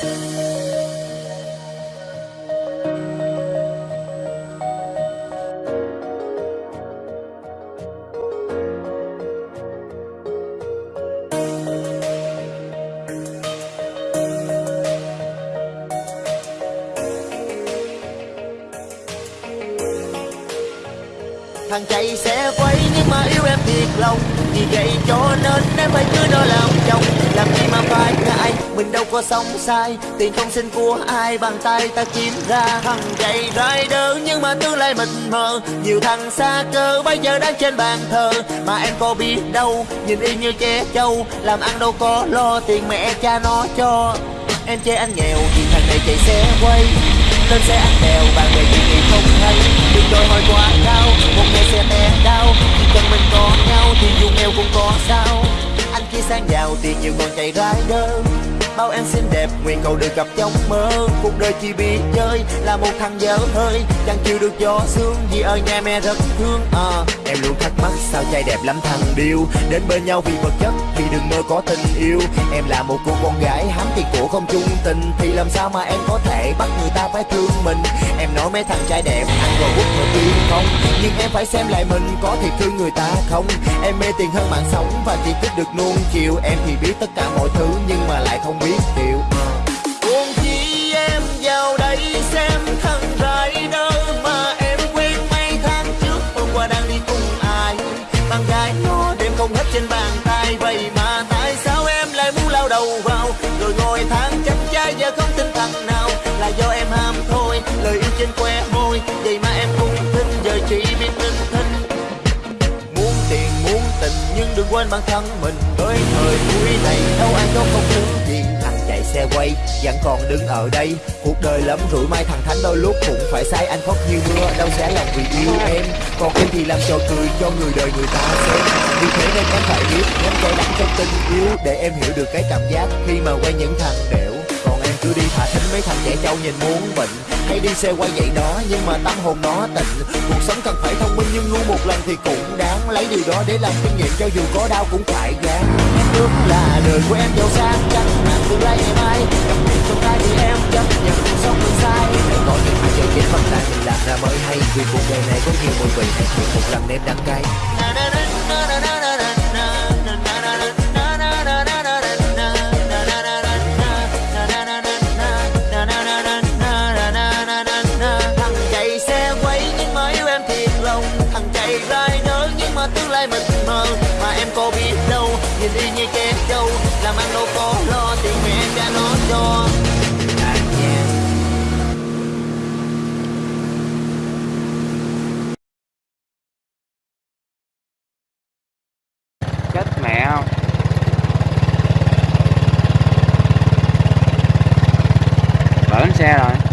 thằng chạy sẽ quay nhưng mà yêu em thiệt lòng vì vậy cho nên em phải cứ đó là mình đâu có sống sai. Tiền không xin của ai bàn tay ta kiếm ra. Thằng chạy rider nhưng mà tương lai mình mờ nhiều thằng xa cơ bây giờ đang trên bàn thờ. Mà em có biết đâu, nhìn y như che trâu. Làm ăn đâu có lo tiền mẹ cha nó cho. Em chê anh nghèo vì thằng này chạy xe quay. Lên xe ăn đèo bạn bè chuyện gì không hay. Đừng đòi hỏi quá cao, một ngày sẽ té đau. Chỉ cần mình có nhau thì dù nghèo cũng có sao. Anh kia sang giàu tiền nhiều còn chạy rider bao em xinh đẹp nguyện cầu được gặp trong mơ. Cuộc đời chỉ biết chơi là một thằng dở hơi. Chẳng chịu được gió sương vì ở nhà mẹ rất thương. À, em luôn thắc mắc sao trai đẹp lắm thằng điêu. Đến bên nhau vì vật chất thì đừng mơ có tình yêu. Em là một cô con gái hám tiền của không chung tình. Thì làm sao mà em có thể bắt người ta phải thương mình? Em nói mấy thằng trai đẹp ăn rồi quất rồi tiêu không? Nhưng em phải xem lại mình có thiệt thương người ta không? Em mê tiền hơn mạng sống và chỉ thích được nuông chiều. Em thì biết tất cả mọi thứ nhưng mà lại không biết điều Buồn chi em vào đây xem thân rải rider mà em quen mấy tháng trước hôm qua đang đi cùng ai. Bạn gái nó đêm không hết trên bàn tay, vậy mà tại sao em lại muốn lao đầu vào? Rồi ngồi tháng chấm trai giờ không tin thằng nào, là do em ham thôi, lời yêu trên que môi. Vậy mà em cũng tin giờ chỉ biết tin thinh muốn tiền, muốn tình, nhưng đừng quên bản thân mình. Với thời buổi này, đâu quay, vẫn còn đứng ở đây. Cuộc đời lắm rủi, mai thằng thánh đôi lúc cũng phải sai anh khóc như mưa, đâu sẽ lòng vì yêu em. Còn em thì làm trò cười cho người đời người ta xem. Vì thế nên em phải biết em cay đắng trong tình yêu, để em hiểu được cái cảm giác khi mà quay những thằng đẻo tôi cứ đi thả thính mấy thằng trẻ trâu nhìn muốn bệnh hay đi xe quay vậy đó, nhưng mà tâm hồn nó tịnh. Cuộc sống cần phải thông minh, nhưng ngu một lần thì cũng đáng. Lấy điều đó để làm kinh nghiệm cho dù có đau cũng phải gán. Em ước là đời của em giàu sang chắc mà tương lai ngày mai. Gặp tiền trong tay thì em chấp nhận cuộc sống mình sai. Hãy có những hạt giờ chết phần tay mình làm ra mới hay. Vì cuộc đời này có nhiều mùi vị hãy thử một lần nếm đắng cay đi như che châu làm ăn đâu có lo tiền mẹ cha nó cho chết mẹ không? Bển xe rồi.